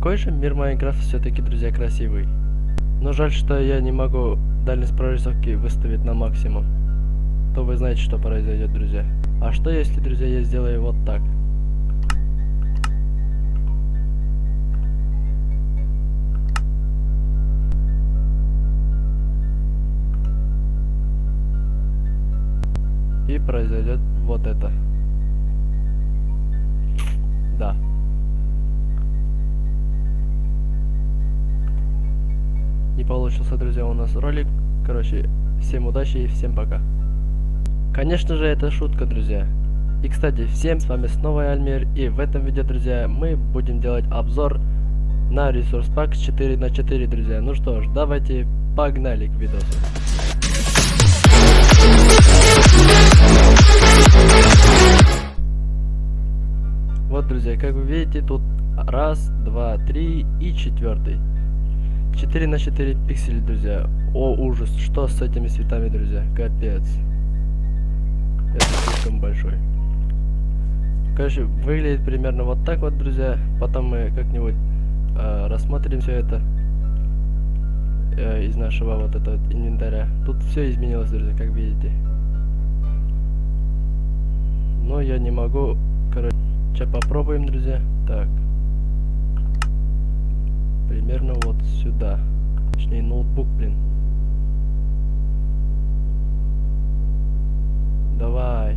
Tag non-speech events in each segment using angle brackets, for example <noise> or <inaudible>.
Какой же мир Майнкрафт все-таки, друзья, красивый. Но жаль, что я не могу дальность прорисовки выставить на максимум. То вы знаете, что произойдет, друзья. А что если, друзья, я сделаю вот так? И произойдет вот это. Да. Получился, друзья, у нас ролик. Короче, всем удачи и всем пока. Конечно же, это шутка, друзья. И, кстати, всем с вами снова Альмир. И в этом видео, друзья, мы будем делать обзор на ресурс пак 4 на 4, друзья. Ну что ж, давайте погнали к видосу. Вот, друзья, как вы видите, тут раз, два, три и четвертый. 4 на 4 пикселей, друзья. О, ужас, что с этими цветами, друзья? Капец. Это слишком большой. Короче, выглядит примерно вот так вот, друзья. Потом мы как-нибудь э, рассмотрим все это э, из нашего вот этого вот инвентаря. Тут все изменилось, друзья, как видите. Но я не могу, короче, попробуем, друзья. Так. Примерно вот сюда. Точнее, ноутбук, блин. Давай.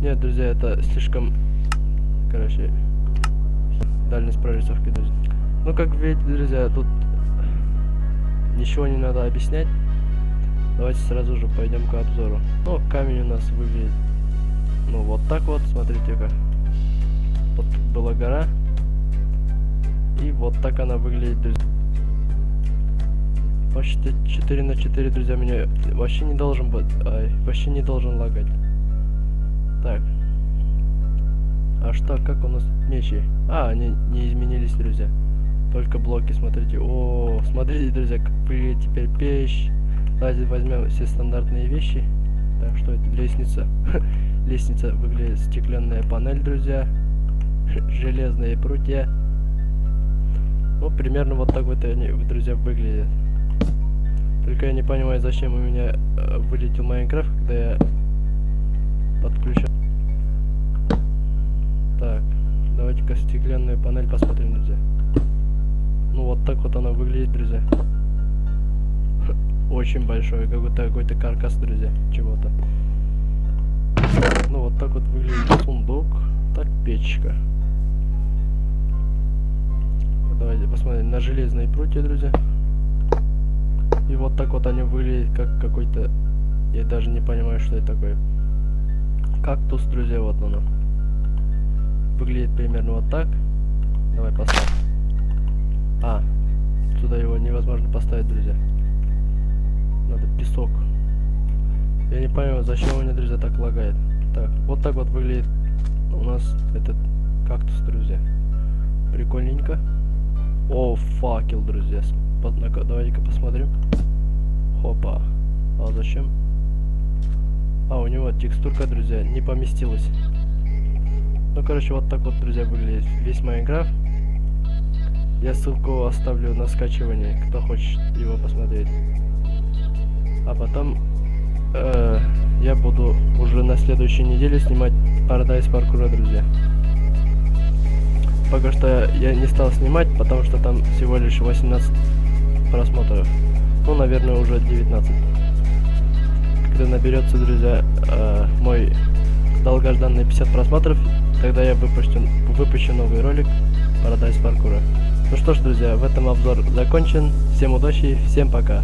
Нет, друзья, это слишком... Короче, дальность прорисовки, друзья. Ну, как видите, друзья, тут ничего не надо объяснять. Давайте сразу же пойдем к обзору. Ну, камень у нас выглядит, ну, вот так вот, смотрите-ка. Вот была гора. И вот так она выглядит, друзья. Почти 4 на 4, друзья, меня вообще не должен быть, ай, вообще не должен лагать. Так. А что, как у нас мечи? А, они не изменились, друзья. Только блоки, смотрите. О, смотрите, друзья, как выглядит теперь печь. Давайте возьмем все стандартные вещи. Так, что это? Лестница. <laughs> Лестница выглядит стеклянная панель, друзья. Железные прутья. Примерно вот так вот они, друзья, выглядят. Только я не понимаю, зачем у меня э, вылетел Майнкрафт, когда я подключил. Так, давайте-ка стеклянную панель посмотрим, друзья. Ну, вот так вот она выглядит, друзья. <laughs> Очень большой, какой-то какой-то каркас, друзья, чего-то. Ну, вот так вот выглядит сундук. Так, печка. Давайте посмотрим на железные прутья, друзья. И вот так вот они выглядят, как какой-то... Я даже не понимаю, что это такое. Кактус, друзья, вот оно. Выглядит примерно вот так. Давай поставь. А, сюда его невозможно поставить, друзья. Надо песок. Я не понимаю, зачем у меня, друзья, так лагает. Так, вот так вот выглядит у нас этот кактус, друзья. Прикольненько. О, факел, друзья. Давайте-ка посмотрим. Хопа. А зачем? А, у него текстурка, друзья, не поместилась. Ну, короче, вот так вот, друзья, выглядит весь Майнкрафт. Я ссылку оставлю на скачивание, кто хочет его посмотреть. А потом э, я буду уже на следующей неделе снимать Paradise Parkour, друзья. Пока что я не стал снимать, потому что там всего лишь 18 просмотров. Ну, наверное, уже 19. Когда наберется, друзья, э, мой долгожданный 50 просмотров, тогда я выпущу, выпущу новый ролик Paradise Parkour. Ну что ж, друзья, в этом обзор закончен. Всем удачи, всем пока.